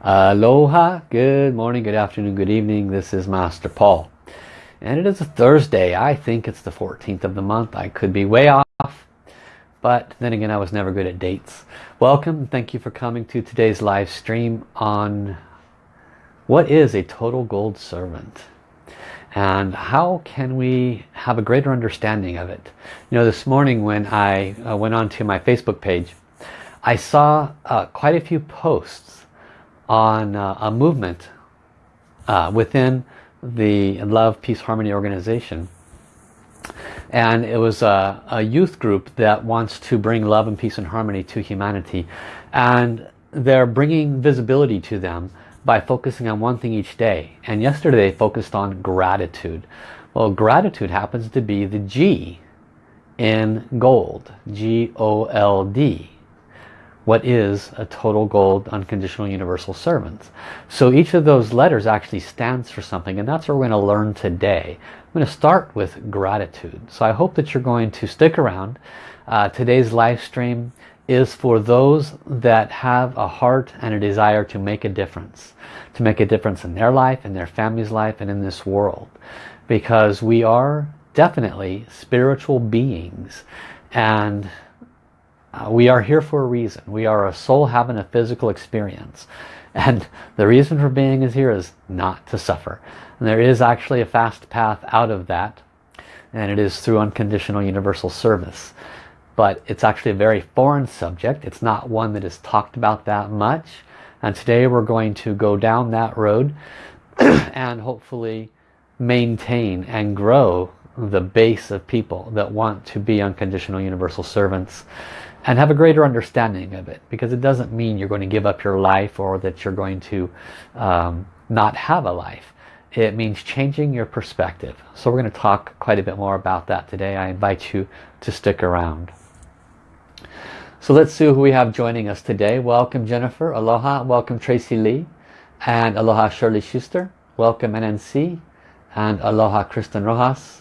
Aloha, good morning, good afternoon, good evening. This is Master Paul. And it is a Thursday. I think it's the 14th of the month. I could be way off. But then again, I was never good at dates. Welcome. Thank you for coming to today's live stream on what is a total gold servant and how can we have a greater understanding of it. You know, this morning when I uh, went onto my Facebook page, I saw uh, quite a few posts on uh, a movement uh, within the Love, Peace, Harmony organization. And it was a, a, youth group that wants to bring love and peace and harmony to humanity. And they're bringing visibility to them by focusing on one thing each day. And yesterday they focused on gratitude. Well, gratitude happens to be the G in gold. G-O-L-D what is a total gold unconditional universal servant. So each of those letters actually stands for something and that's what we're going to learn today. I'm going to start with gratitude. So I hope that you're going to stick around. Uh, today's live stream is for those that have a heart and a desire to make a difference. To make a difference in their life, in their family's life, and in this world. Because we are definitely spiritual beings. And uh, we are here for a reason. We are a soul having a physical experience. And the reason for being is here is not to suffer. And there is actually a fast path out of that. And it is through unconditional universal service. But it's actually a very foreign subject. It's not one that is talked about that much. And today we're going to go down that road and hopefully maintain and grow the base of people that want to be unconditional universal servants and have a greater understanding of it because it doesn't mean you're going to give up your life or that you're going to um, not have a life. It means changing your perspective. So we're going to talk quite a bit more about that today. I invite you to stick around. So let's see who we have joining us today. Welcome Jennifer. Aloha. Welcome Tracy Lee. And aloha Shirley Schuster. Welcome NNC and aloha Kristen Rojas.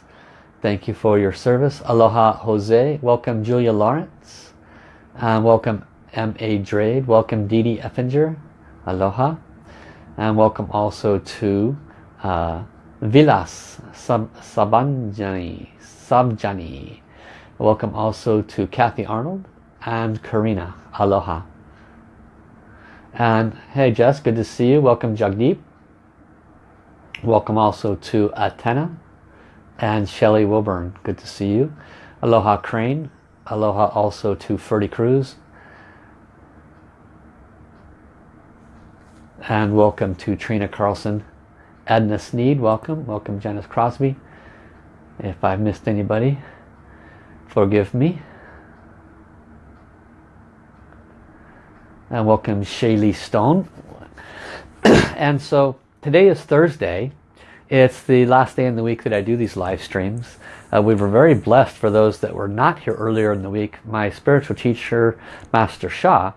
Thank you for your service. Aloha Jose. Welcome Julia Lawrence and welcome M.A. Drade. Welcome Dee Effinger. Aloha. And welcome also to uh, Vilas Sab Sabanjani. Sabjani. Welcome also to Kathy Arnold and Karina. Aloha. And hey Jess, good to see you. Welcome Jagdeep. Welcome also to Atena and Shelly Wilburn. Good to see you. Aloha Crane. Aloha also to Ferdy Cruz. And welcome to Trina Carlson. Edna Sneed, welcome. Welcome Janice Crosby. If I've missed anybody, forgive me. And welcome Shaylee Stone. and so today is Thursday. It's the last day in the week that I do these live streams. Uh, we were very blessed for those that were not here earlier in the week. My spiritual teacher, Master Sha,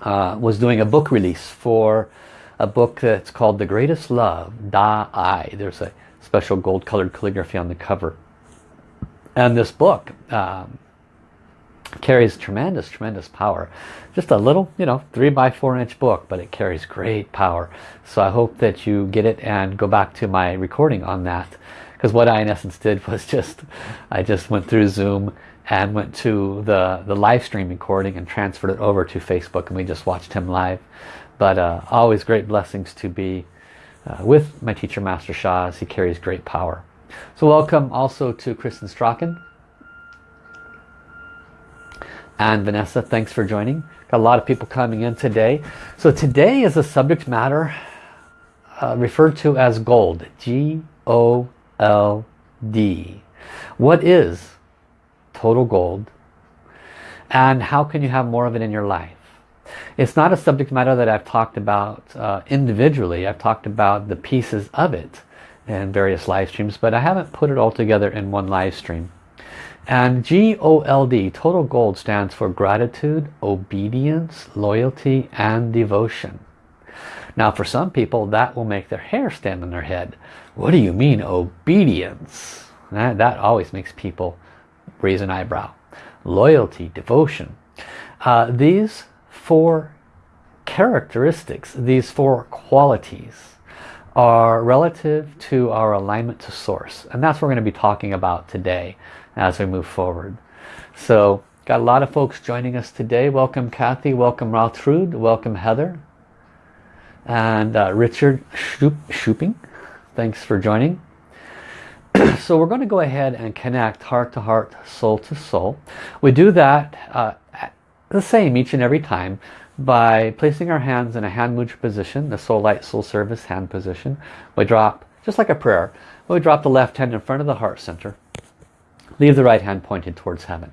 uh, was doing a book release for a book that's called The Greatest Love, Da Ai. There's a special gold colored calligraphy on the cover. And this book um, carries tremendous, tremendous power. Just a little, you know, three by four inch book, but it carries great power. So I hope that you get it and go back to my recording on that because what I in essence did was just I just went through Zoom and went to the the live stream recording and transferred it over to Facebook and we just watched him live. But uh, always great blessings to be uh, with my teacher Master Sha as he carries great power. So welcome also to Kristen Strachan. And Vanessa thanks for joining. Got a lot of people coming in today. So today is a subject matter uh, referred to as gold. G-O LD. What is total gold and how can you have more of it in your life? It's not a subject matter that I've talked about uh, individually. I've talked about the pieces of it in various live streams, but I haven't put it all together in one live stream. And G-O-L-D, total gold, stands for gratitude, obedience, loyalty, and devotion. Now for some people that will make their hair stand on their head. What do you mean obedience? That, that always makes people raise an eyebrow. Loyalty, devotion. Uh, these four characteristics, these four qualities, are relative to our alignment to source. And that's what we're going to be talking about today as we move forward. So got a lot of folks joining us today. Welcome Kathy, welcome Raltrud, welcome Heather, and uh, Richard Shooping. Thanks for joining. so we're going to go ahead and connect heart to heart, soul to soul. We do that uh, the same each and every time by placing our hands in a hand mudra position, the soul light, soul service hand position. We drop, just like a prayer, we drop the left hand in front of the heart center. Leave the right hand pointed towards heaven.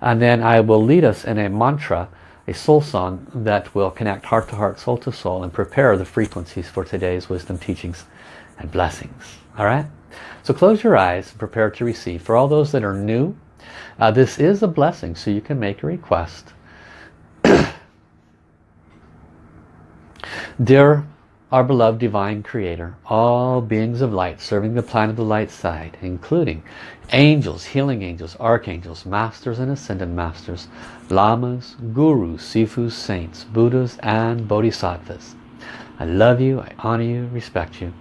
And then I will lead us in a mantra, a soul song that will connect heart to heart, soul to soul and prepare the frequencies for today's wisdom teachings and blessings. All right? So close your eyes and prepare to receive. For all those that are new, uh, this is a blessing, so you can make a request. Dear our beloved divine creator, all beings of light serving the planet of the light side, including angels, healing angels, archangels, masters and ascended masters, lamas, gurus, sifus, saints, buddhas and bodhisattvas. I love you, I honor you, respect you.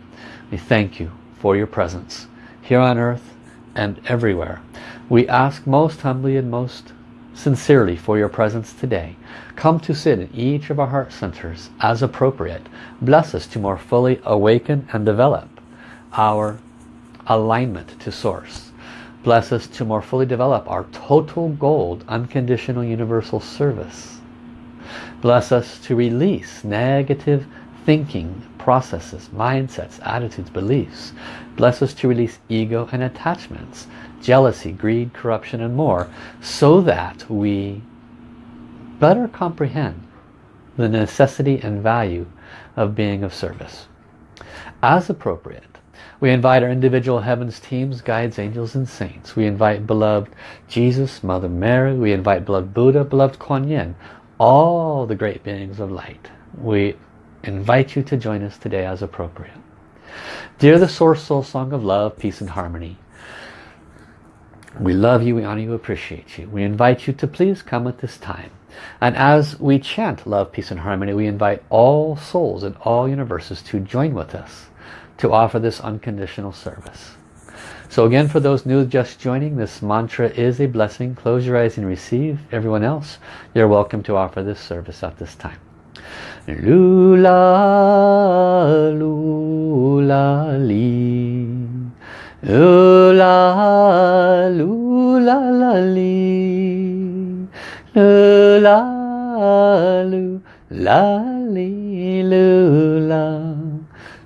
We thank you for your presence here on earth and everywhere. We ask most humbly and most sincerely for your presence today. Come to sit in each of our heart centers as appropriate. Bless us to more fully awaken and develop our alignment to Source. Bless us to more fully develop our total gold unconditional universal service. Bless us to release negative thinking processes, mindsets, attitudes, beliefs. Bless us to release ego and attachments, jealousy, greed, corruption and more so that we better comprehend the necessity and value of being of service. As appropriate, we invite our individual heavens teams, guides, angels and saints. We invite beloved Jesus, Mother Mary. We invite beloved Buddha, beloved Kuan Yin. All the great beings of light. We invite you to join us today as appropriate. Dear the Source Soul Song of Love, Peace and Harmony, we love you, we honor you, appreciate you. We invite you to please come at this time. And as we chant love, peace and harmony, we invite all souls in all universes to join with us to offer this unconditional service. So again, for those new just joining, this mantra is a blessing. Close your eyes and receive. Everyone else, you're welcome to offer this service at this time. Lula, lula, li. Lula, lula, la, li. Lula, lula, li, lula.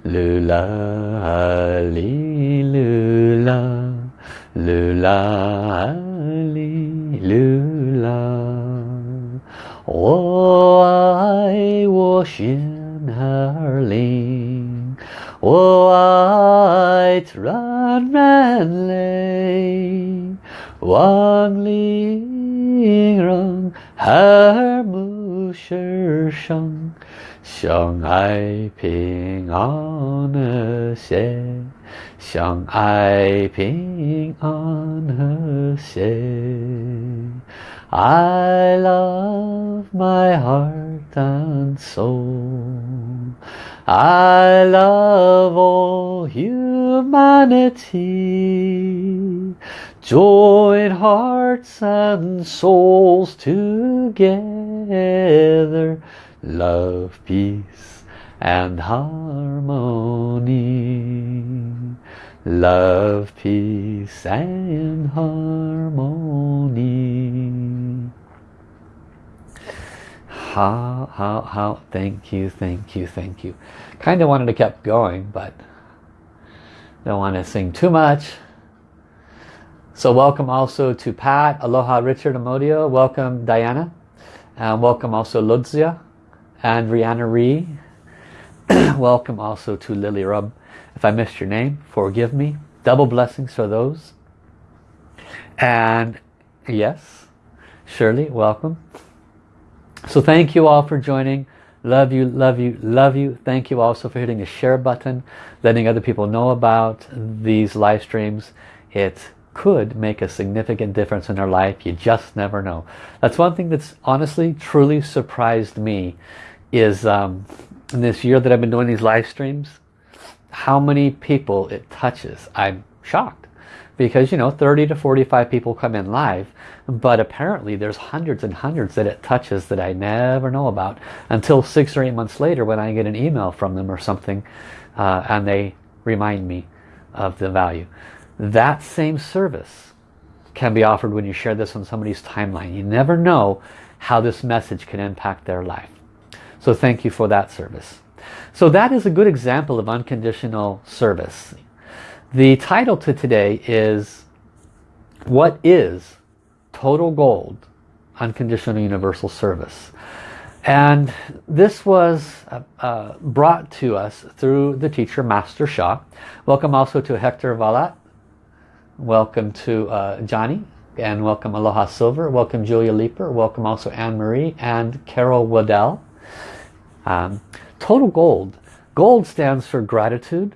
Lula, li, lula. Lula, li, lula. 我爱我心儿灵，我爱自然人类，望灵让和睦世上，相爱平安和谐，相爱平安和谐。 I love my heart and soul. I love all humanity. Join hearts and souls together. Love, peace and harmony love, peace and harmony. How, how, how, thank you, thank you, thank you. Kind of wanted to keep going, but don't want to sing too much. So welcome also to Pat, Aloha Richard Amodio, welcome Diana, and welcome also Ludzia and Rihanna Ree. welcome also to Lily Rub if I missed your name, forgive me. Double blessings for those. And yes, Shirley, welcome. So thank you all for joining. Love you, love you, love you. Thank you also for hitting the share button, letting other people know about these live streams. It could make a significant difference in their life. You just never know. That's one thing that's honestly, truly surprised me is um, in this year that I've been doing these live streams, how many people it touches. I'm shocked because you know 30 to 45 people come in live but apparently there's hundreds and hundreds that it touches that I never know about until six or eight months later when I get an email from them or something uh, and they remind me of the value. That same service can be offered when you share this on somebody's timeline. You never know how this message can impact their life. So thank you for that service. So that is a good example of unconditional service. The title to today is What is Total Gold Unconditional Universal Service? And this was uh, uh, brought to us through the teacher Master Sha. Welcome also to Hector Valat. Welcome to uh, Johnny. And welcome Aloha Silver. Welcome Julia Leeper. Welcome also Anne-Marie and Carol Waddell. Um, total Gold. Gold stands for gratitude.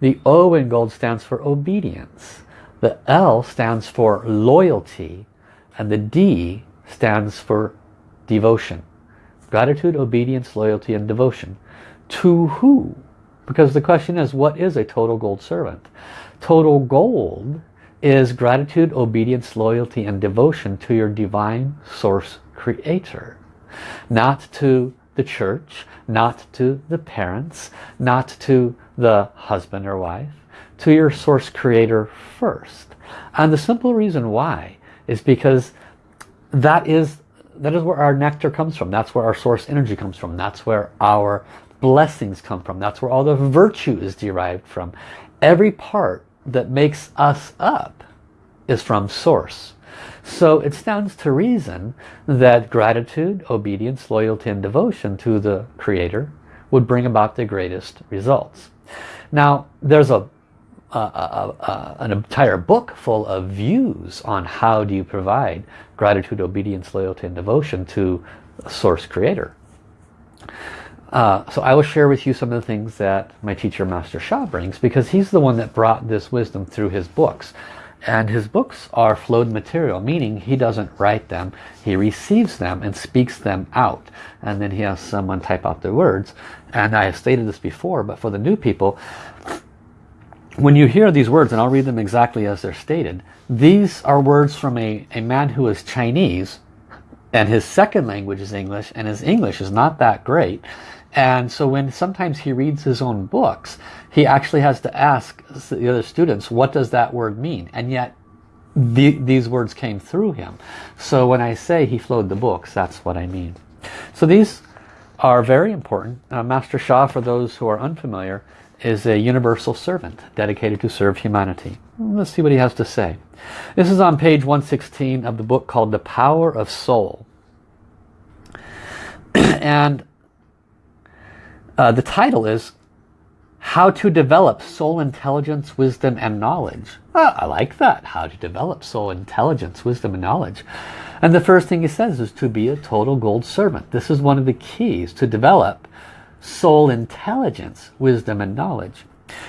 The O in gold stands for obedience. The L stands for loyalty. And the D stands for devotion. Gratitude, obedience, loyalty, and devotion. To who? Because the question is, what is a total gold servant? Total gold is gratitude, obedience, loyalty, and devotion to your divine source creator. Not to the church, not to the parents, not to the husband or wife, to your source creator first. And the simple reason why is because that is that is where our nectar comes from. That's where our source energy comes from. That's where our blessings come from. That's where all the virtue is derived from. Every part that makes us up is from source. So it stands to reason that gratitude, obedience, loyalty and devotion to the Creator would bring about the greatest results. Now there's a an entire book full of views on how do you provide gratitude, obedience, loyalty, and devotion to Source Creator. Uh, so I will share with you some of the things that my teacher Master Sha brings because he's the one that brought this wisdom through his books. And his books are flowed material, meaning he doesn't write them. He receives them and speaks them out. And then he has someone type out the words. And I have stated this before, but for the new people, when you hear these words, and I'll read them exactly as they're stated, these are words from a, a man who is Chinese, and his second language is English, and his English is not that great. And so when sometimes he reads his own books, he actually has to ask the other students, what does that word mean? And yet the, these words came through him. So when I say he flowed the books, that's what I mean. So these are very important. Uh, Master Sha, for those who are unfamiliar, is a universal servant dedicated to serve humanity. Let's see what he has to say. This is on page 116 of the book called The Power of Soul. and uh, the title is How to Develop Soul Intelligence, Wisdom and Knowledge. Well, I like that. How to develop soul intelligence, wisdom and knowledge. And the first thing he says is to be a total gold servant. This is one of the keys to develop soul intelligence, wisdom and knowledge.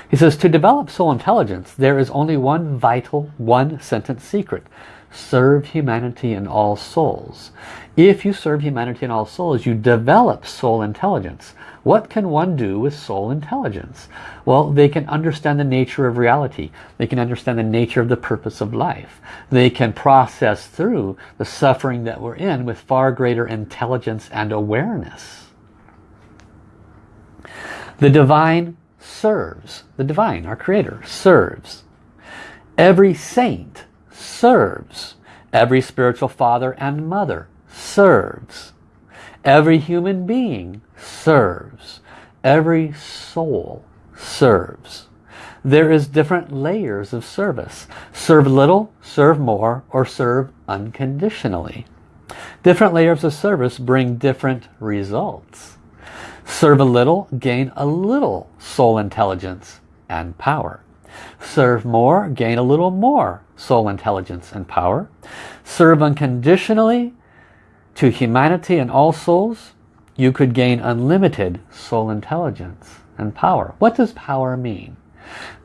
He says to develop soul intelligence there is only one vital one sentence secret. Serve humanity and all souls. If you serve humanity and all souls you develop soul intelligence. What can one do with soul intelligence? Well, they can understand the nature of reality. They can understand the nature of the purpose of life. They can process through the suffering that we're in with far greater intelligence and awareness. The divine serves. The divine, our creator, serves. Every saint serves. Every spiritual father and mother serves. Every human being serves. Every soul serves. There is different layers of service. Serve little, serve more, or serve unconditionally. Different layers of service bring different results. Serve a little, gain a little soul intelligence and power. Serve more, gain a little more soul intelligence and power. Serve unconditionally to humanity and all souls, you could gain unlimited soul intelligence and power. What does power mean?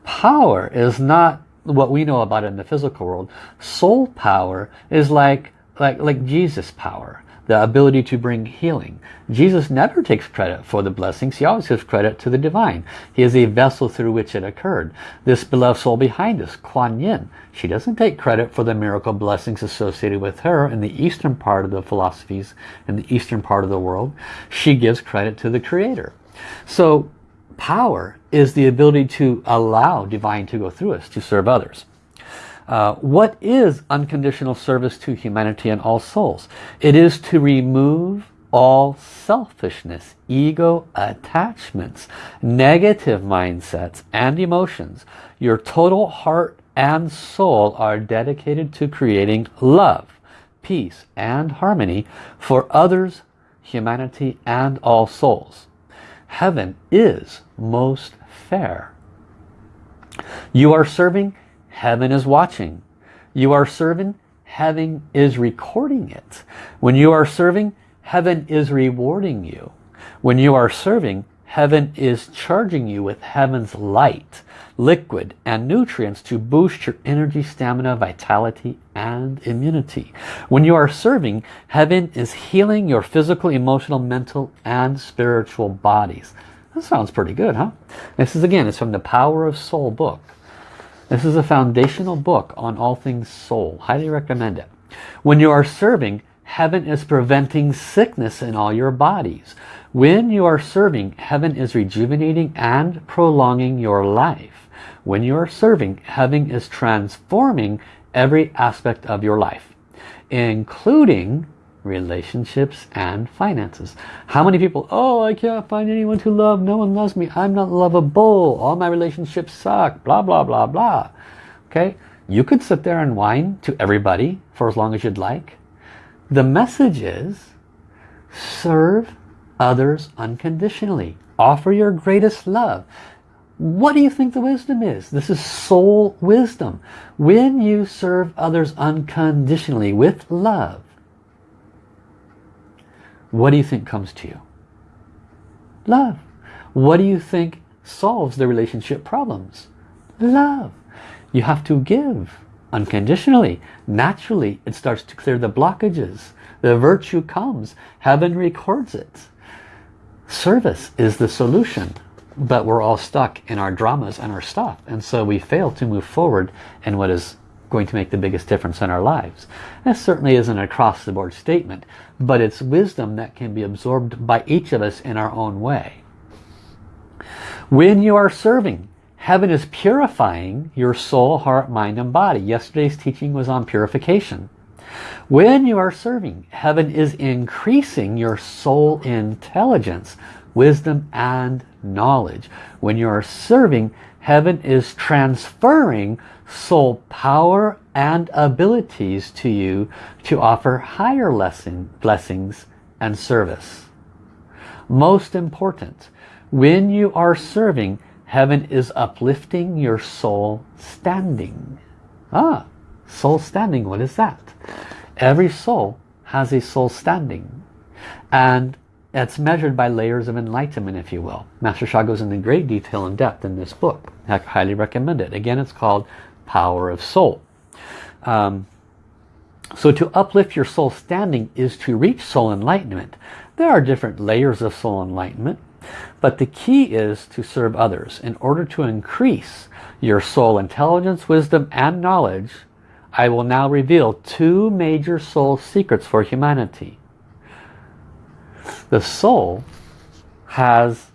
Power is not what we know about in the physical world. Soul power is like, like, like Jesus power. The ability to bring healing. Jesus never takes credit for the blessings. He always gives credit to the divine. He is a vessel through which it occurred. This beloved soul behind us, Kuan Yin, she doesn't take credit for the miracle blessings associated with her in the eastern part of the philosophies, in the eastern part of the world. She gives credit to the Creator. So power is the ability to allow divine to go through us to serve others. Uh, what is unconditional service to humanity and all souls? It is to remove all selfishness, ego attachments, negative mindsets and emotions. Your total heart and soul are dedicated to creating love, peace and harmony for others, humanity and all souls. Heaven is most fair. You are serving heaven is watching. You are serving, heaven is recording it. When you are serving, heaven is rewarding you. When you are serving, heaven is charging you with heaven's light, liquid and nutrients to boost your energy, stamina, vitality and immunity. When you are serving, heaven is healing your physical, emotional, mental and spiritual bodies. That sounds pretty good, huh? This is again, it's from the Power of Soul book. This is a foundational book on all things soul. Highly recommend it. When you are serving, heaven is preventing sickness in all your bodies. When you are serving, heaven is rejuvenating and prolonging your life. When you are serving, heaven is transforming every aspect of your life, including relationships and finances. How many people, oh, I can't find anyone to love. No one loves me. I'm not lovable. All my relationships suck. Blah, blah, blah, blah. Okay? You could sit there and whine to everybody for as long as you'd like. The message is serve others unconditionally. Offer your greatest love. What do you think the wisdom is? This is soul wisdom. When you serve others unconditionally with love, what do you think comes to you? Love. What do you think solves the relationship problems? Love. You have to give unconditionally. Naturally, it starts to clear the blockages. The virtue comes. Heaven records it. Service is the solution. But we're all stuck in our dramas and our stuff. And so we fail to move forward in what is going to make the biggest difference in our lives. That certainly isn't an across-the-board statement, but it's wisdom that can be absorbed by each of us in our own way. When you are serving, heaven is purifying your soul, heart, mind, and body. Yesterday's teaching was on purification. When you are serving, heaven is increasing your soul intelligence, wisdom, and knowledge. When you are serving, heaven is transferring soul power and abilities to you to offer higher lesson, blessings and service. Most important, when you are serving, heaven is uplifting your soul standing. Ah, soul standing, what is that? Every soul has a soul standing. And it's measured by layers of enlightenment, if you will. Master Sha goes into great detail and depth in this book. I highly recommend it. Again, it's called power of soul. Um, so to uplift your soul standing is to reach soul enlightenment. There are different layers of soul enlightenment, but the key is to serve others. In order to increase your soul intelligence, wisdom, and knowledge, I will now reveal two major soul secrets for humanity. The soul has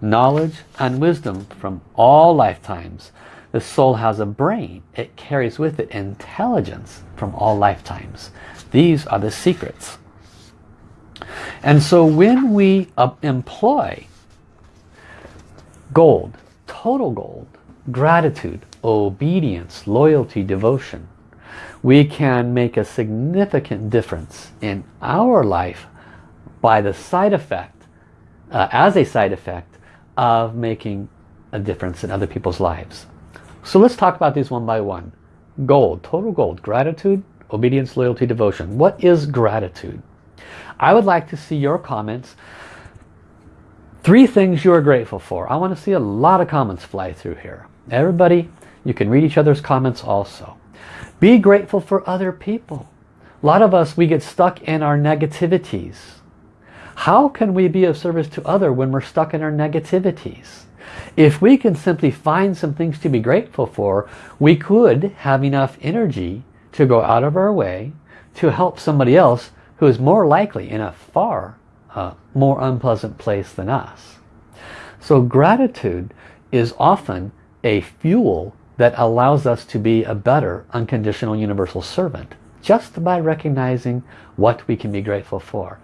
knowledge and wisdom from all lifetimes the soul has a brain. It carries with it intelligence from all lifetimes. These are the secrets. And so when we uh, employ gold, total gold, gratitude, obedience, loyalty, devotion, we can make a significant difference in our life by the side effect, uh, as a side effect of making a difference in other people's lives. So let's talk about these one by one. Gold, total gold, gratitude, obedience, loyalty, devotion. What is gratitude? I would like to see your comments. Three things you are grateful for. I want to see a lot of comments fly through here. Everybody, you can read each other's comments also. Be grateful for other people. A lot of us, we get stuck in our negativities. How can we be of service to other when we're stuck in our negativities? If we can simply find some things to be grateful for, we could have enough energy to go out of our way to help somebody else who is more likely in a far uh, more unpleasant place than us. So gratitude is often a fuel that allows us to be a better unconditional universal servant just by recognizing what we can be grateful for.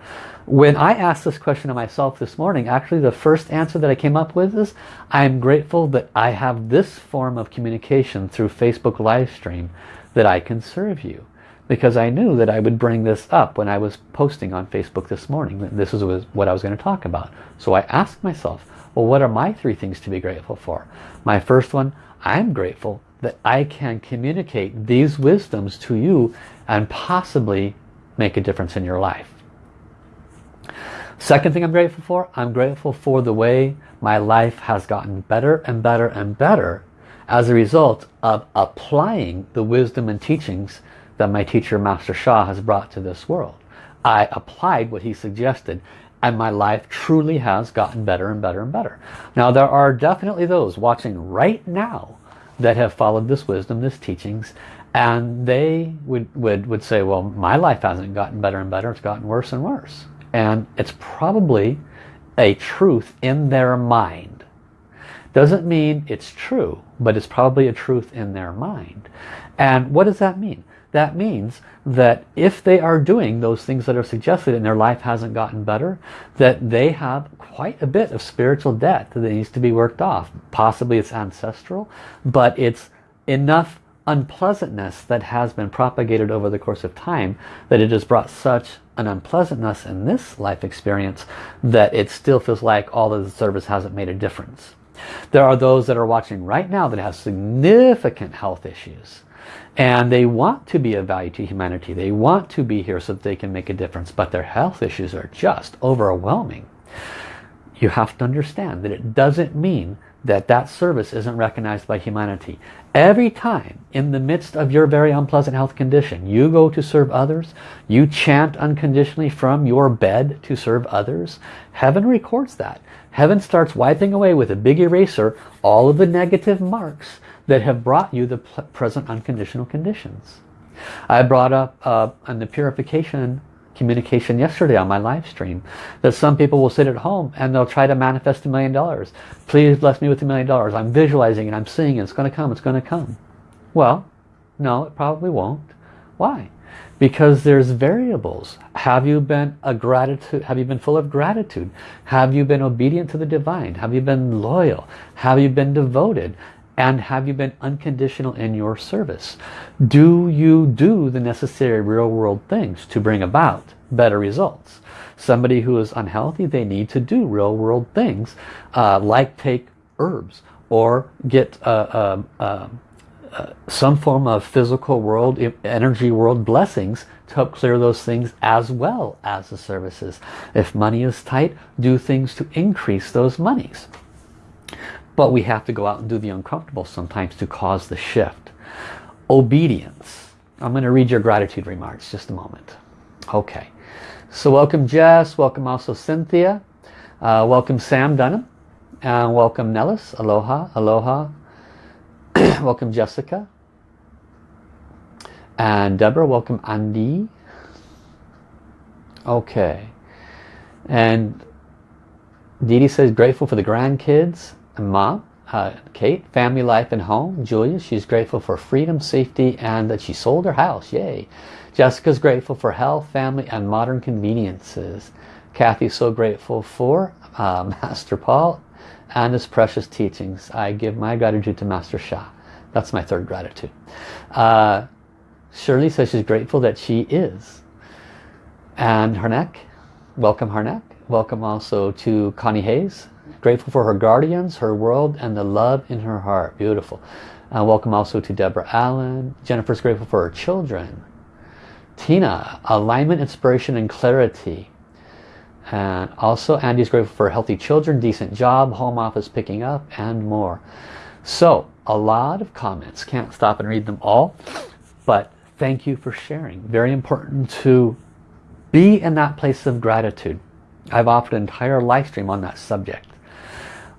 When I asked this question to myself this morning, actually the first answer that I came up with is, I'm grateful that I have this form of communication through Facebook live stream that I can serve you. Because I knew that I would bring this up when I was posting on Facebook this morning. That this was what I was going to talk about. So I asked myself, well, what are my three things to be grateful for? My first one, I'm grateful that I can communicate these wisdoms to you and possibly make a difference in your life. Second thing I'm grateful for, I'm grateful for the way my life has gotten better and better and better as a result of applying the wisdom and teachings that my teacher Master Sha has brought to this world. I applied what he suggested and my life truly has gotten better and better and better. Now there are definitely those watching right now that have followed this wisdom, this teachings, and they would, would, would say, well, my life hasn't gotten better and better, it's gotten worse and worse. And it's probably a truth in their mind. Doesn't mean it's true, but it's probably a truth in their mind. And what does that mean? That means that if they are doing those things that are suggested and their life hasn't gotten better, that they have quite a bit of spiritual debt that needs to be worked off. Possibly it's ancestral, but it's enough unpleasantness that has been propagated over the course of time that it has brought such an unpleasantness in this life experience that it still feels like all of the service hasn't made a difference. There are those that are watching right now that have significant health issues and they want to be of value to humanity. They want to be here so that they can make a difference, but their health issues are just overwhelming. You have to understand that it doesn't mean that that service isn't recognized by humanity. Every time in the midst of your very unpleasant health condition, you go to serve others, you chant unconditionally from your bed to serve others, heaven records that. Heaven starts wiping away with a big eraser all of the negative marks that have brought you the present unconditional conditions. I brought up uh, on the purification communication yesterday on my live stream that some people will sit at home and they'll try to manifest a million dollars. Please bless me with a million dollars. I'm visualizing it. I'm seeing it. It's going to come. It's going to come. Well, no, it probably won't. Why? Because there's variables. Have you been a gratitude? Have you been full of gratitude? Have you been obedient to the divine? Have you been loyal? Have you been devoted? And have you been unconditional in your service? Do you do the necessary real world things to bring about better results? Somebody who is unhealthy, they need to do real world things uh, like take herbs or get uh, uh, um, uh, some form of physical world, energy world blessings to help clear those things as well as the services. If money is tight, do things to increase those monies. But we have to go out and do the uncomfortable sometimes to cause the shift. Obedience. I'm going to read your gratitude remarks just a moment. Okay. So welcome Jess. Welcome also Cynthia. Uh, welcome Sam Dunham. And welcome Nellis. Aloha. Aloha. welcome Jessica. And Deborah. Welcome Andy. Okay. And Dee says grateful for the grandkids mom, uh, Kate, family life and home. Julia, she's grateful for freedom, safety, and that she sold her house. Yay. Jessica's grateful for health, family, and modern conveniences. Kathy's so grateful for uh, Master Paul and his precious teachings. I give my gratitude to Master Sha. That's my third gratitude. Uh, Shirley says she's grateful that she is. And Harnack, welcome Harnack. Welcome also to Connie Hayes. Grateful for her guardians, her world, and the love in her heart. Beautiful. Uh, welcome also to Deborah Allen. Jennifer's grateful for her children. Tina, alignment, inspiration, and clarity. And also Andy's grateful for healthy children, decent job, home office picking up, and more. So, a lot of comments. Can't stop and read them all. But thank you for sharing. Very important to be in that place of gratitude. I've offered an entire live stream on that subject.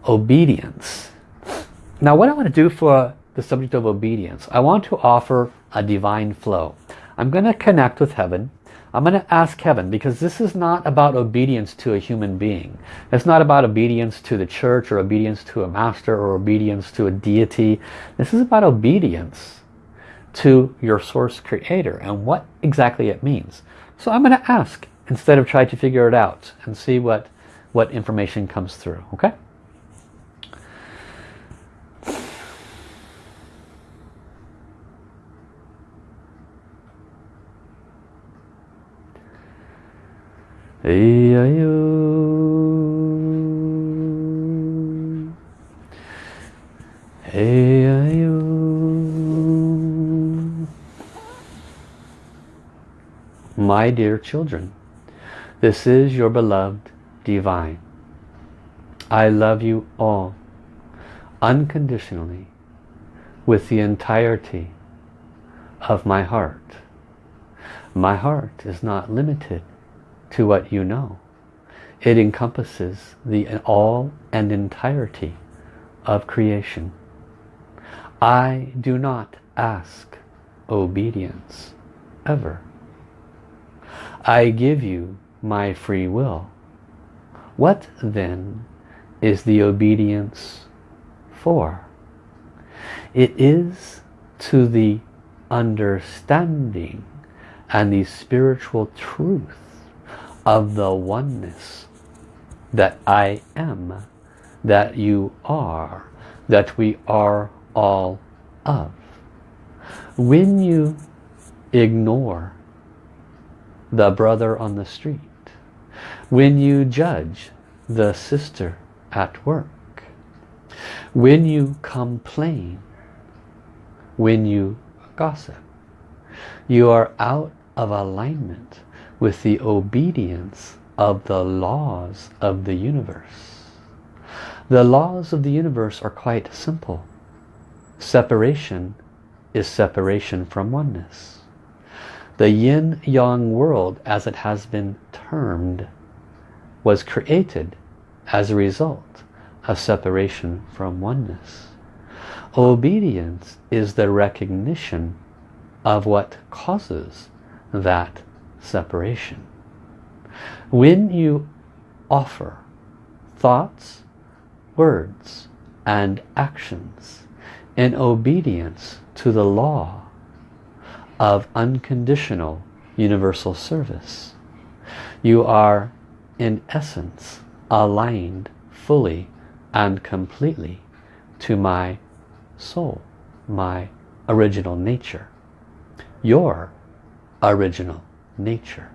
Obedience. Now what I want to do for the subject of obedience, I want to offer a divine flow. I'm going to connect with heaven. I'm going to ask heaven because this is not about obedience to a human being. It's not about obedience to the church or obedience to a master or obedience to a deity. This is about obedience to your source creator and what exactly it means. So I'm going to ask instead of try to figure it out and see what, what information comes through. Okay? My dear children, this is your beloved divine. I love you all unconditionally with the entirety of my heart. My heart is not limited to what you know. It encompasses the all and entirety of creation. I do not ask obedience ever. I give you my free will. What then is the obedience for? It is to the understanding and the spiritual truth of the oneness that I am, that you are, that we are all of. When you ignore the brother on the street, when you judge the sister at work, when you complain, when you gossip, you are out of alignment with the obedience of the laws of the universe. The laws of the universe are quite simple. Separation is separation from oneness. The yin-yang world, as it has been termed, was created as a result of separation from oneness. Obedience is the recognition of what causes that separation. When you offer thoughts, words, and actions in obedience to the law of unconditional universal service, you are in essence aligned fully and completely to my soul, my original nature, your original nature.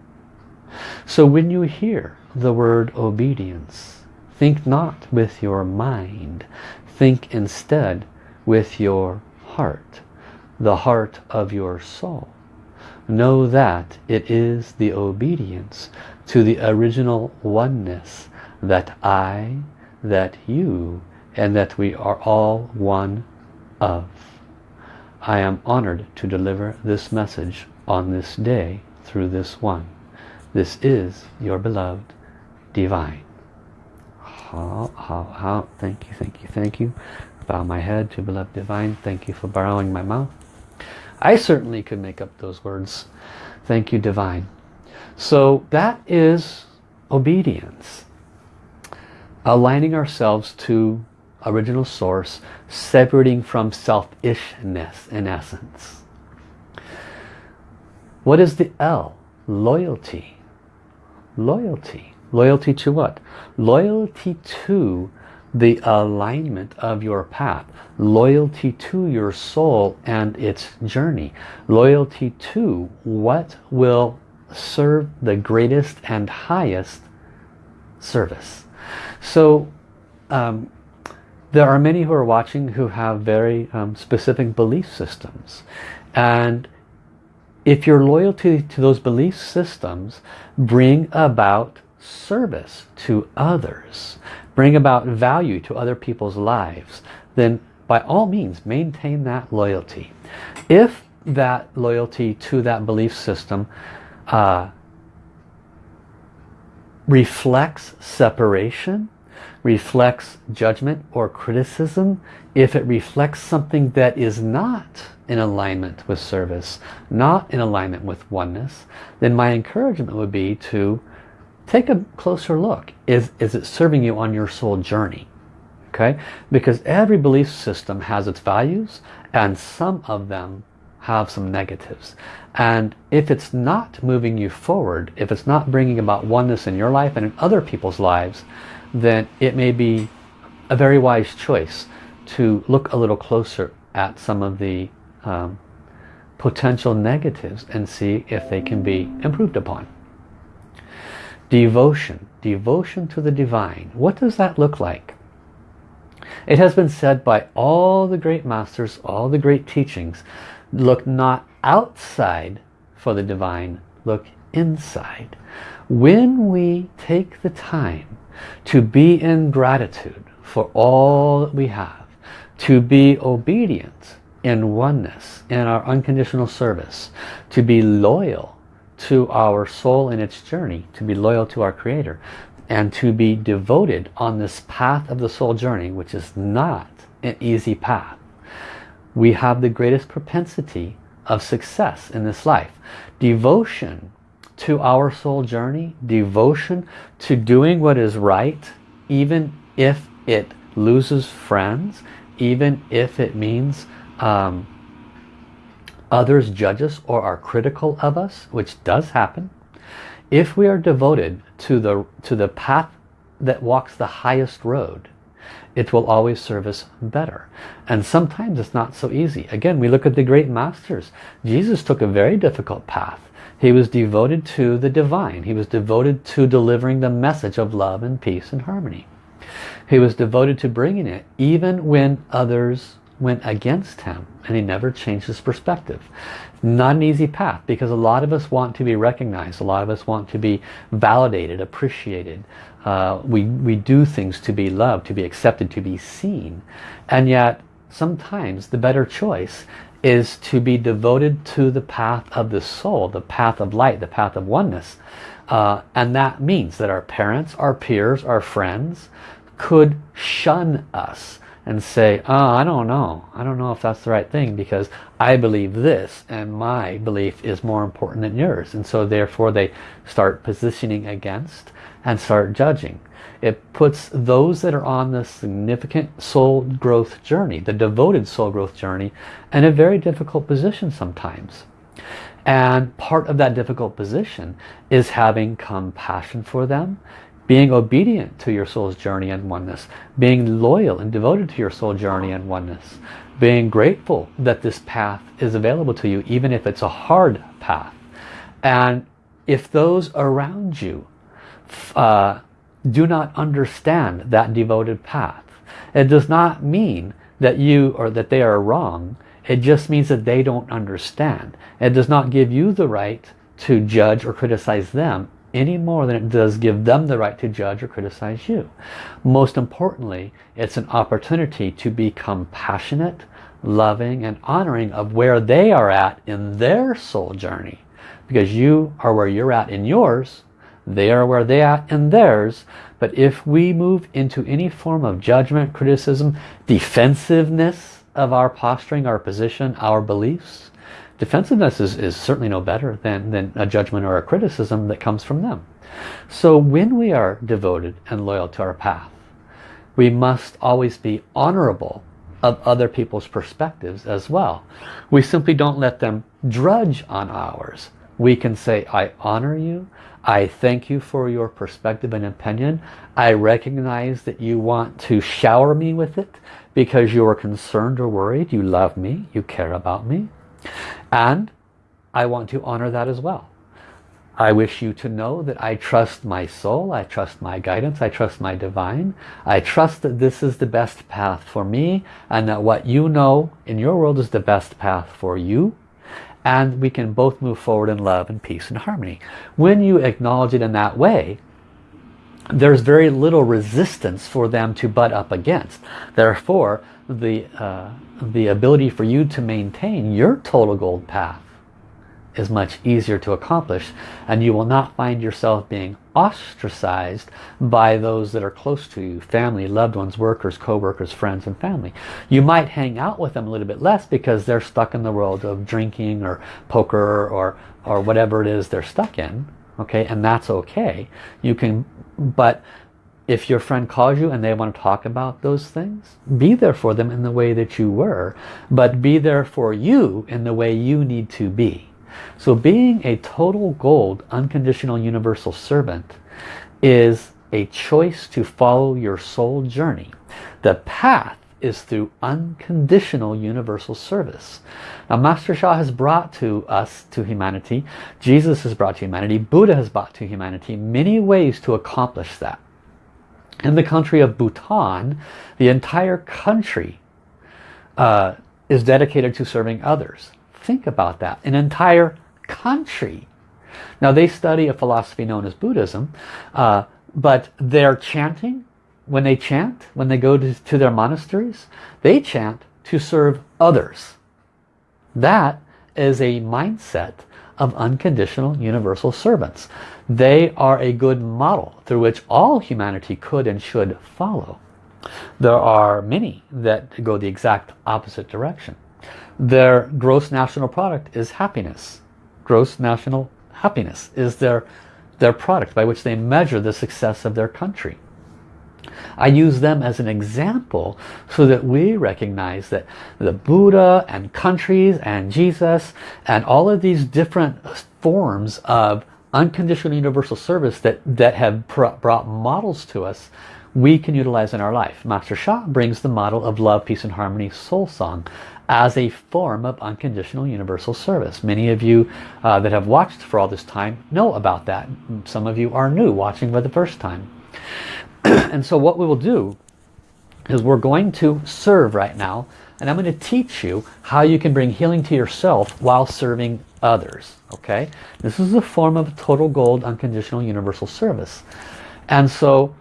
So when you hear the word obedience, think not with your mind. Think instead with your heart, the heart of your soul. Know that it is the obedience to the original oneness that I, that you, and that we are all one of. I am honored to deliver this message on this day through this one. This is your beloved divine. How, how, how. Thank you, thank you, thank you. Bow my head to beloved divine. Thank you for borrowing my mouth. I certainly could make up those words. Thank you, divine. So that is obedience. Aligning ourselves to original source, separating from selfishness in essence. What is the L? Loyalty. Loyalty. Loyalty to what? Loyalty to the alignment of your path. Loyalty to your soul and its journey. Loyalty to what will serve the greatest and highest service. So um, there are many who are watching who have very um, specific belief systems. And if your loyalty to those belief systems bring about service to others, bring about value to other people's lives, then by all means maintain that loyalty. If that loyalty to that belief system uh, reflects separation, reflects judgment or criticism, if it reflects something that is not in alignment with service, not in alignment with oneness, then my encouragement would be to take a closer look. Is, is it serving you on your soul journey? Okay, Because every belief system has its values and some of them have some negatives. And if it's not moving you forward, if it's not bringing about oneness in your life and in other people's lives, then it may be a very wise choice to look a little closer at some of the um, potential negatives and see if they can be improved upon. Devotion. Devotion to the divine. What does that look like? It has been said by all the great masters, all the great teachings, look not outside for the divine, look inside. When we take the time to be in gratitude for all that we have, to be obedient in oneness, in our unconditional service, to be loyal to our soul in its journey, to be loyal to our Creator, and to be devoted on this path of the soul journey, which is not an easy path. We have the greatest propensity of success in this life. Devotion to our soul journey, devotion to doing what is right, even if it loses friends, even if it means um, others judge us or are critical of us, which does happen. If we are devoted to the, to the path that walks the highest road, it will always serve us better. And sometimes it's not so easy. Again, we look at the great masters. Jesus took a very difficult path. He was devoted to the divine. He was devoted to delivering the message of love and peace and harmony. He was devoted to bringing it even when others went against him and he never changed his perspective. Not an easy path because a lot of us want to be recognized. A lot of us want to be validated, appreciated. Uh, we, we do things to be loved, to be accepted, to be seen. And yet sometimes the better choice is to be devoted to the path of the soul, the path of light, the path of oneness. Uh, and that means that our parents, our peers, our friends could shun us and say, oh, I don't know. I don't know if that's the right thing because I believe this and my belief is more important than yours. And so therefore they start positioning against and start judging. It puts those that are on the significant soul growth journey, the devoted soul growth journey, in a very difficult position sometimes. And part of that difficult position is having compassion for them, being obedient to your soul's journey and oneness, being loyal and devoted to your soul journey and oneness, being grateful that this path is available to you, even if it's a hard path. And if those around you uh, do not understand that devoted path, it does not mean that you or that they are wrong. It just means that they don't understand. It does not give you the right to judge or criticize them any more than it does give them the right to judge or criticize you. Most importantly, it's an opportunity to become passionate, loving, and honoring of where they are at in their soul journey. Because you are where you're at in yours, they are where they are in theirs. But if we move into any form of judgment, criticism, defensiveness of our posturing, our position, our beliefs, Defensiveness is, is certainly no better than, than a judgment or a criticism that comes from them. So when we are devoted and loyal to our path, we must always be honorable of other people's perspectives as well. We simply don't let them drudge on ours. We can say, I honor you. I thank you for your perspective and opinion. I recognize that you want to shower me with it because you are concerned or worried. You love me. You care about me. And I want to honor that as well. I wish you to know that I trust my soul, I trust my guidance, I trust my divine. I trust that this is the best path for me and that what you know in your world is the best path for you. And we can both move forward in love and peace and harmony. When you acknowledge it in that way, there's very little resistance for them to butt up against. Therefore, the, uh, the ability for you to maintain your total gold path is much easier to accomplish and you will not find yourself being ostracized by those that are close to you family loved ones workers co-workers friends and family. You might hang out with them a little bit less because they're stuck in the world of drinking or poker or or whatever it is they're stuck in okay? And that's okay. You can but if your friend calls you and they want to talk about those things be there for them in the way that you were but be there for you in the way you need to be so being a total gold unconditional universal servant is a choice to follow your soul journey the path is through unconditional universal service. Now Master Sha has brought to us, to humanity, Jesus has brought to humanity, Buddha has brought to humanity many ways to accomplish that. In the country of Bhutan, the entire country uh, is dedicated to serving others. Think about that. An entire country. Now they study a philosophy known as Buddhism, uh, but they're chanting when they chant, when they go to, to their monasteries, they chant to serve others. That is a mindset of unconditional universal servants. They are a good model through which all humanity could and should follow. There are many that go the exact opposite direction. Their gross national product is happiness. Gross national happiness is their, their product by which they measure the success of their country. I use them as an example so that we recognize that the Buddha and countries and Jesus and all of these different forms of unconditional universal service that, that have brought models to us we can utilize in our life. Master Sha brings the model of love, peace and harmony soul song as a form of unconditional universal service. Many of you uh, that have watched for all this time know about that. Some of you are new watching for the first time. and so what we will do is we're going to serve right now and I'm going to teach you how you can bring healing to yourself while serving others okay this is a form of total gold unconditional universal service and so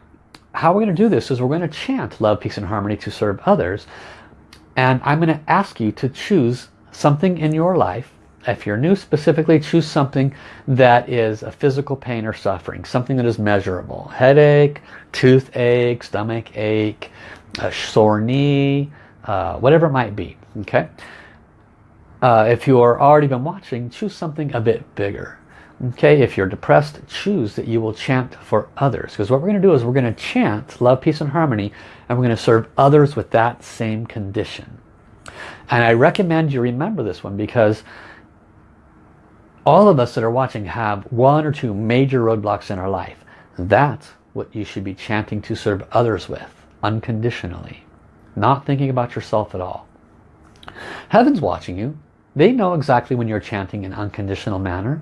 how we're going to do this is we're going to chant love peace and harmony to serve others and I'm going to ask you to choose something in your life if you're new specifically choose something that is a physical pain or suffering something that is measurable. Headache toothache stomach ache a sore knee uh, whatever it might be okay? Uh, if you are already been watching choose something a bit bigger okay if you're depressed choose that you will chant for others because what we're going to do is we're going to chant love peace and harmony and we're going to serve others with that same condition and I recommend you remember this one because all of us that are watching have one or two major roadblocks in our life. That's what you should be chanting to serve others with, unconditionally. Not thinking about yourself at all. Heaven's watching you. They know exactly when you're chanting in unconditional manner.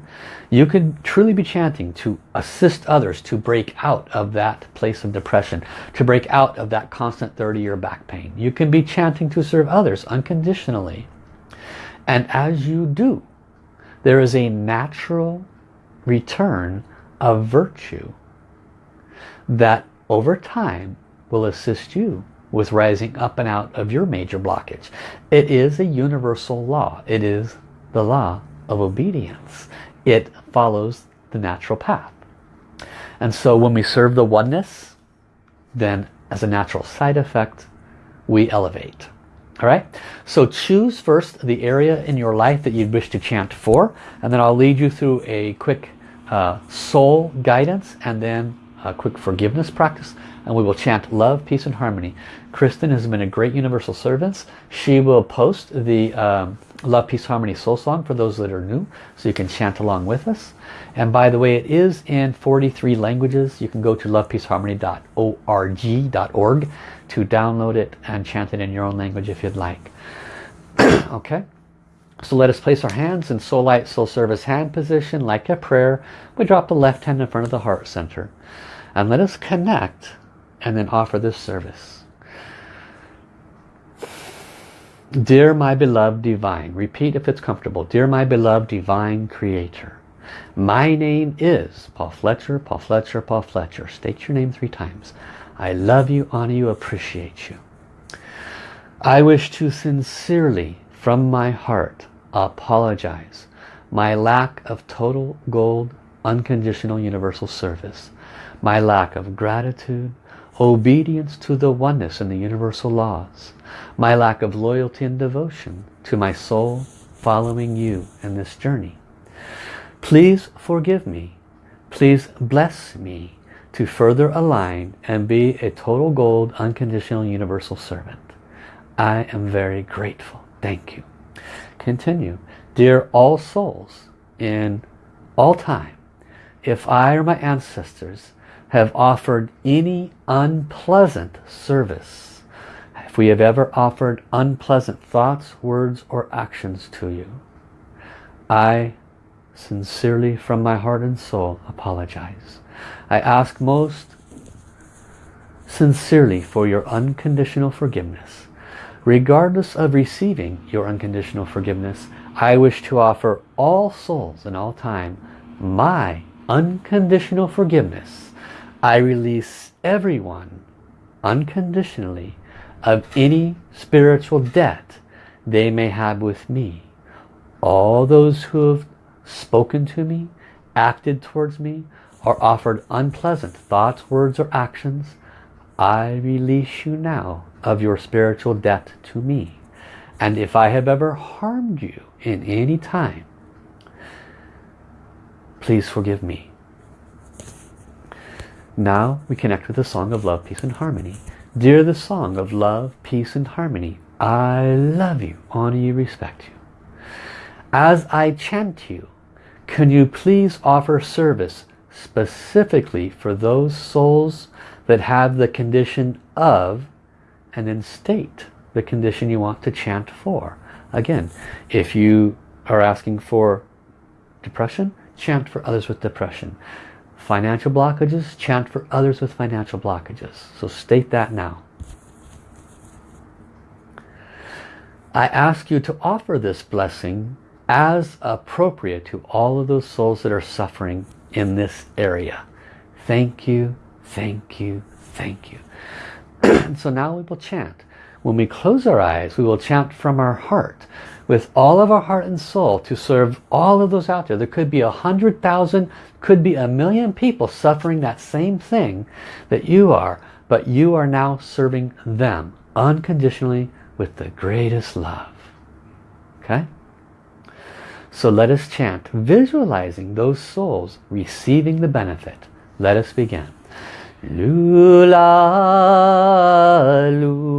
You could truly be chanting to assist others to break out of that place of depression, to break out of that constant 30-year back pain. You can be chanting to serve others unconditionally. And as you do, there is a natural return of virtue that over time will assist you with rising up and out of your major blockage. It is a universal law. It is the law of obedience. It follows the natural path. And so when we serve the oneness, then as a natural side effect, we elevate. All right, so choose first the area in your life that you'd wish to chant for, and then I'll lead you through a quick uh, soul guidance and then a quick forgiveness practice, and we will chant love, peace, and harmony. Kristen has been a great universal servant. She will post the um, Love, Peace, Harmony Soul Song for those that are new, so you can chant along with us. And by the way, it is in 43 languages. You can go to lovepeaceharmony.org to download it and chant it in your own language if you'd like. okay? So let us place our hands in Soul Light, Soul Service hand position like a prayer. We drop the left hand in front of the heart center. And let us connect and then offer this service. Dear my beloved divine, repeat if it's comfortable. Dear my beloved divine creator, My name is Paul Fletcher, Paul Fletcher, Paul Fletcher. State your name three times. I love you, honor you, appreciate you. I wish to sincerely, from my heart, apologize my lack of total gold unconditional universal service my lack of gratitude obedience to the oneness and the universal laws my lack of loyalty and devotion to my soul following you in this journey. Please forgive me. Please bless me to further align and be a total gold unconditional universal servant. I am very grateful. Thank you. Continue. Dear all souls in all time, if I or my ancestors have offered any unpleasant service, we have ever offered unpleasant thoughts, words, or actions to you, I sincerely from my heart and soul apologize. I ask most sincerely for your unconditional forgiveness. Regardless of receiving your unconditional forgiveness, I wish to offer all souls in all time my unconditional forgiveness. I release everyone unconditionally of any spiritual debt they may have with me. All those who have spoken to me, acted towards me, or offered unpleasant thoughts, words, or actions, I release you now of your spiritual debt to me. And if I have ever harmed you in any time, please forgive me. Now we connect with the song of love, peace and harmony. Dear the song of love, peace and harmony, I love you, honor you, respect you. As I chant you, can you please offer service specifically for those souls that have the condition of and then state the condition you want to chant for. Again, if you are asking for depression, chant for others with depression. Financial blockages, chant for others with financial blockages. So state that now. I ask you to offer this blessing as appropriate to all of those souls that are suffering in this area. Thank you, thank you, thank you. so now we will chant. When we close our eyes, we will chant from our heart with all of our heart and soul to serve all of those out there. There could be a hundred thousand, could be a million people suffering that same thing that you are, but you are now serving them unconditionally with the greatest love. Okay? So let us chant, visualizing those souls receiving the benefit. Let us begin. Lula, lula,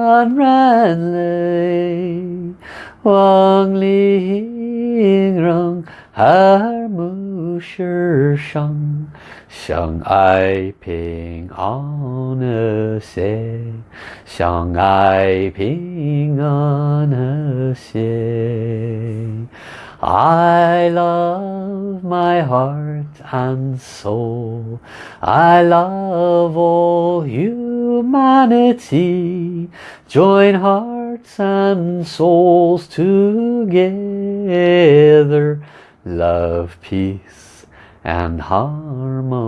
On ran Ranley Wang Li Ying Rong Har Mu Shi Shang Shang Ai Ping An Se Shang Ai Ping An Se. I love my heart and soul. I love all you humanity. Join hearts and souls together. Love, peace and harmony.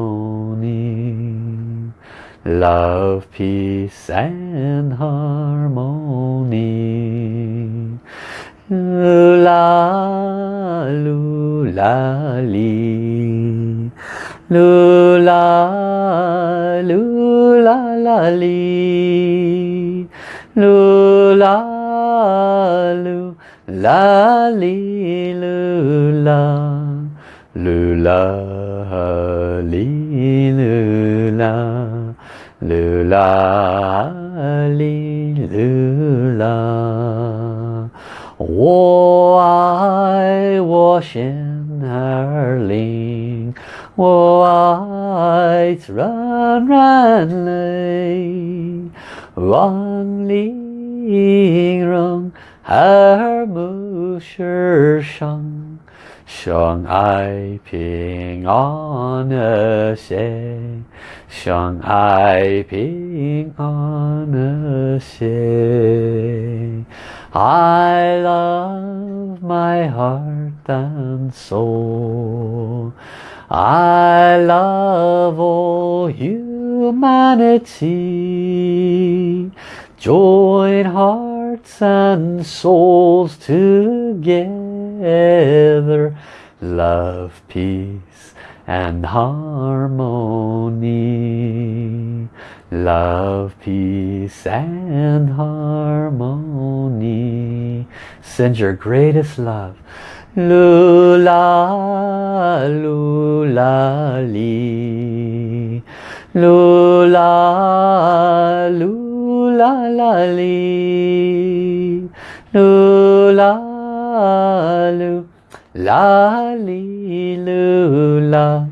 Love, peace and harmony. La lu la li. Lu la lu la la li. Lu la lu la li, lu la. Lu la, li, lu la. Lu la, li. lu la 我爱 心儿灵，我爱软软泪，望玲珑耳目世上。相爱平安和谐，相爱平安和谐。 I love my heart and soul. I love all humanity. Join hearts and souls together. Love, peace and harmony. Love, peace and harmony. Send your greatest love. Lula, lula, li. Lula, lula, la, li. Lula, lu, la, li, lula.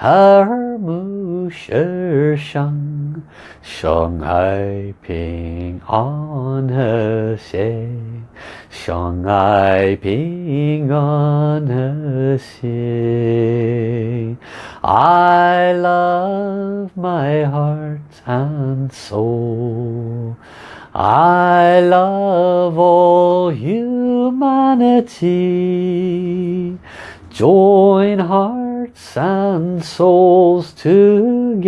har mu shi shang shang ai ping on he xie shang ai ping on he xie i love my heart and soul. I love all humanity. Join hearts and souls together.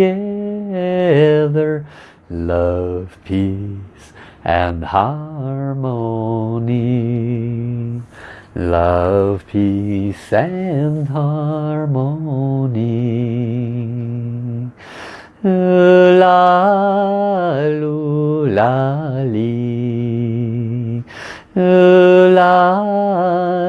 Love, peace and harmony. Love, peace and harmony. La, lu, la, li. La,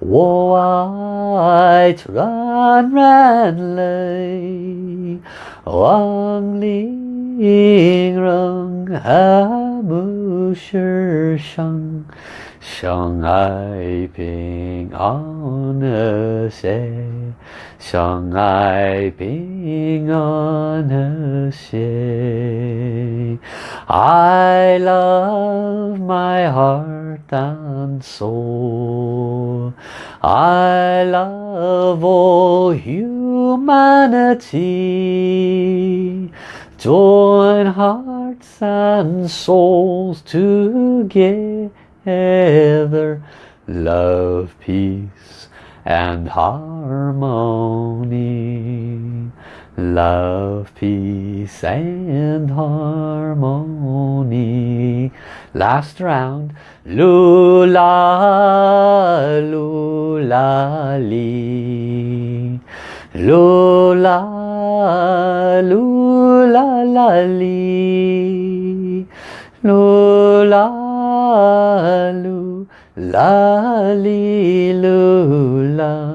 white run, ran lay. Wang ling rong ha mu shi shang. Shang ai ping on a se. Shang ai ping on a se. I love my heart down and soul. I love all humanity. Join hearts and souls together together love peace and harmony love peace and harmony. Last round. Lula lula li. Lula lula la li. Lula lu la li lu la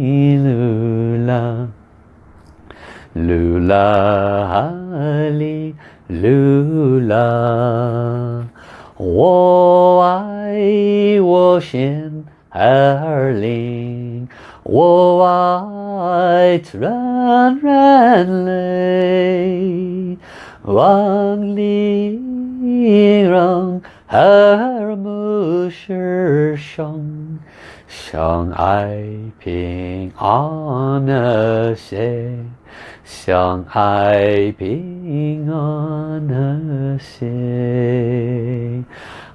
lu la li lu la lu la li lu la 我爱我心儿灵，我爱软软泪。望玲珑耳目世上， 相爱平安和谐，相爱平安和谐。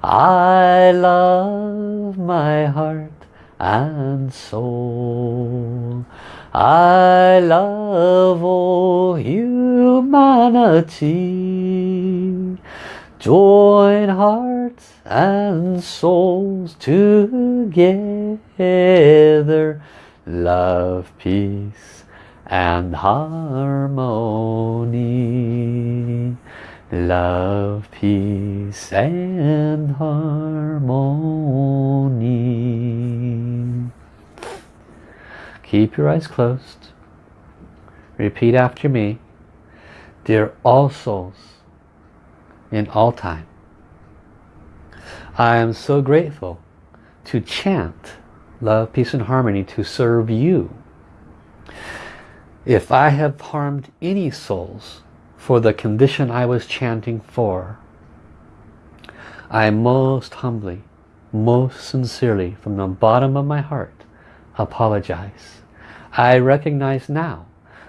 I love my heart and soul. I love all humanity. Join hearts and souls together. Love, peace and harmony. Love, peace and harmony. Keep your eyes closed. Repeat after me. Dear all souls, in all time, I am so grateful to chant love, peace and harmony to serve you. If I have harmed any souls for the condition I was chanting for, I most humbly, most sincerely, from the bottom of my heart, apologize. I recognize now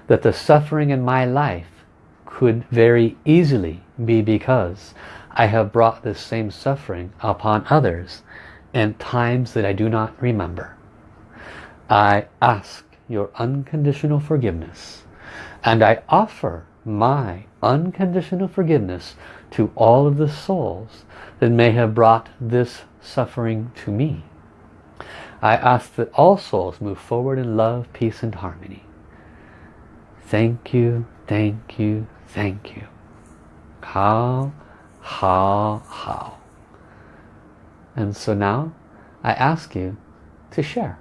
that the suffering in my life could very easily be because I have brought this same suffering upon others in times that I do not remember. I ask your unconditional forgiveness and I offer my unconditional forgiveness to all of the souls that may have brought this suffering to me. I ask that all souls move forward in love, peace and harmony. Thank you, thank you, thank you. How, how, how. And so now I ask you to share.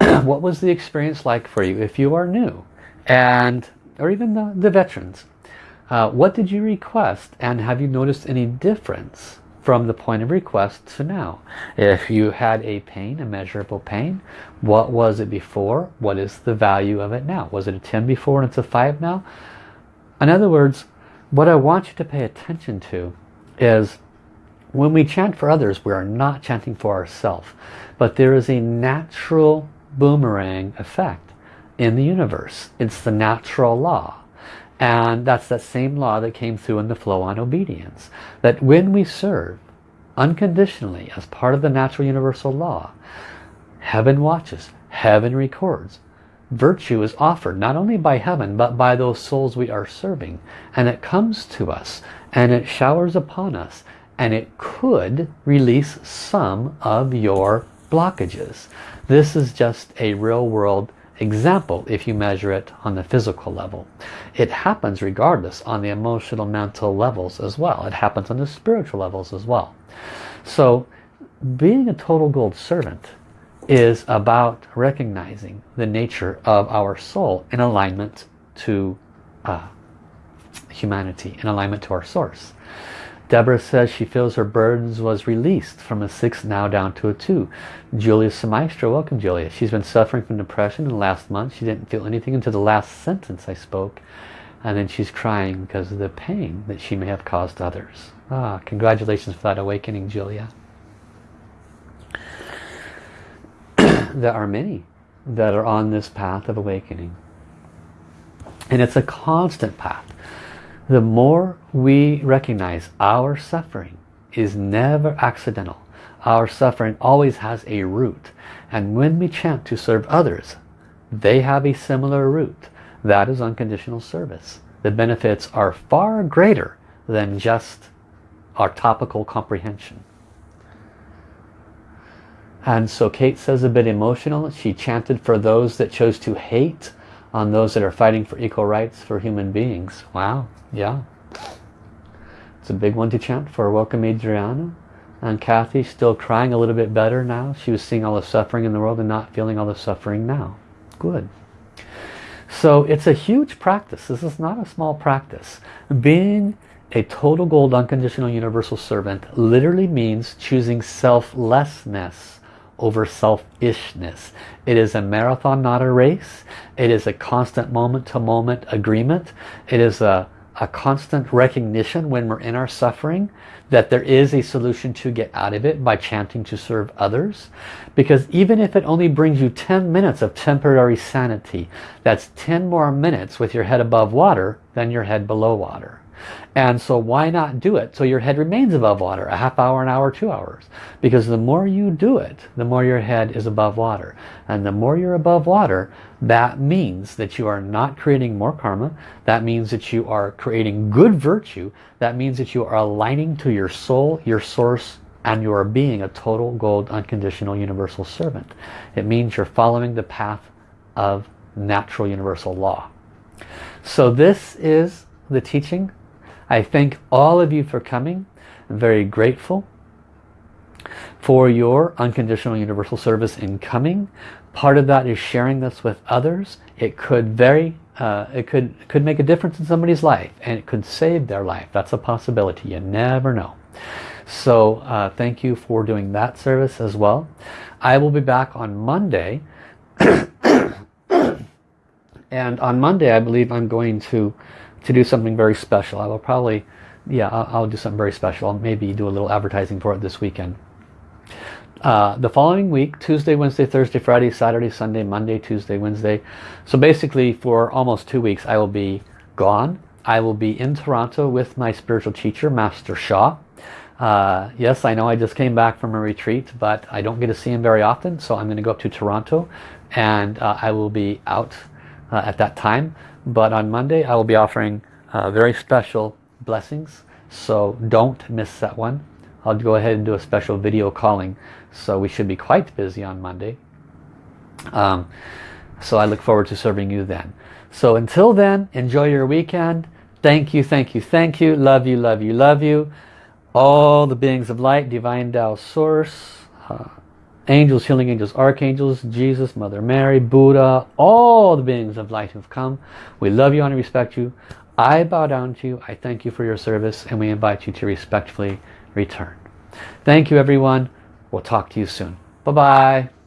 what was the experience like for you if you are new and or even the, the veterans uh, what did you request and have you noticed any difference from the point of request to now if you had a pain a measurable pain what was it before what is the value of it now was it a 10 before and it's a 5 now in other words what I want you to pay attention to is when we chant for others we are not chanting for ourselves but there is a natural boomerang effect in the universe. It's the natural law. And that's that same law that came through in the flow on obedience. That when we serve unconditionally as part of the natural universal law, heaven watches, heaven records. Virtue is offered not only by heaven but by those souls we are serving. And it comes to us and it showers upon us and it could release some of your blockages. This is just a real world example if you measure it on the physical level. It happens regardless on the emotional, mental levels as well. It happens on the spiritual levels as well. So being a total gold servant is about recognizing the nature of our soul in alignment to uh, humanity, in alignment to our source. Deborah says she feels her burdens was released from a 6 now down to a 2. Julia Semaistra, welcome Julia. She's been suffering from depression in the last month. She didn't feel anything until the last sentence I spoke. And then she's crying because of the pain that she may have caused others. Ah, congratulations for that awakening, Julia. there are many that are on this path of awakening. And it's a constant path the more we recognize our suffering is never accidental. Our suffering always has a root. And when we chant to serve others, they have a similar root. That is unconditional service. The benefits are far greater than just our topical comprehension. And so Kate says a bit emotional. She chanted for those that chose to hate on those that are fighting for equal rights for human beings. Wow, yeah. It's a big one to chant for. Welcome Adriana. And Kathy still crying a little bit better now. She was seeing all the suffering in the world and not feeling all the suffering now. Good. So it's a huge practice. This is not a small practice. Being a total gold unconditional universal servant literally means choosing selflessness over selfishness. It is a marathon, not a race. It is a constant moment-to-moment -moment agreement. It is a, a constant recognition when we're in our suffering that there is a solution to get out of it by chanting to serve others. Because even if it only brings you 10 minutes of temporary sanity, that's 10 more minutes with your head above water than your head below water. And so why not do it so your head remains above water, a half hour, an hour, two hours? Because the more you do it, the more your head is above water. And the more you're above water, that means that you are not creating more karma. That means that you are creating good virtue. That means that you are aligning to your soul, your source, and you are being a total gold unconditional universal servant. It means you're following the path of natural universal law. So this is the teaching I thank all of you for coming. I'm very grateful for your unconditional universal service in coming. Part of that is sharing this with others. It could very uh, it could could make a difference in somebody's life and it could save their life. That's a possibility. You never know. So uh, thank you for doing that service as well. I will be back on Monday. and on Monday I believe I'm going to to do something very special. I will probably, yeah, I'll, I'll do something very special. I'll maybe do a little advertising for it this weekend. Uh, the following week, Tuesday, Wednesday, Thursday, Friday, Saturday, Sunday, Monday, Tuesday, Wednesday. So basically for almost two weeks I will be gone. I will be in Toronto with my spiritual teacher, Master Sha. Uh, yes, I know I just came back from a retreat, but I don't get to see him very often, so I'm going to go up to Toronto and uh, I will be out uh, at that time. But on Monday I will be offering uh, very special blessings. So don't miss that one. I'll go ahead and do a special video calling. So we should be quite busy on Monday. Um, so I look forward to serving you then. So until then, enjoy your weekend. Thank you, thank you, thank you. Love you, love you, love you. All the beings of light, Divine Tao Source, uh, angels, healing angels, archangels, Jesus, Mother Mary, Buddha, all the beings of light who've come. We love you and respect you. I bow down to you. I thank you for your service and we invite you to respectfully return. Thank you everyone. We'll talk to you soon. Bye-bye.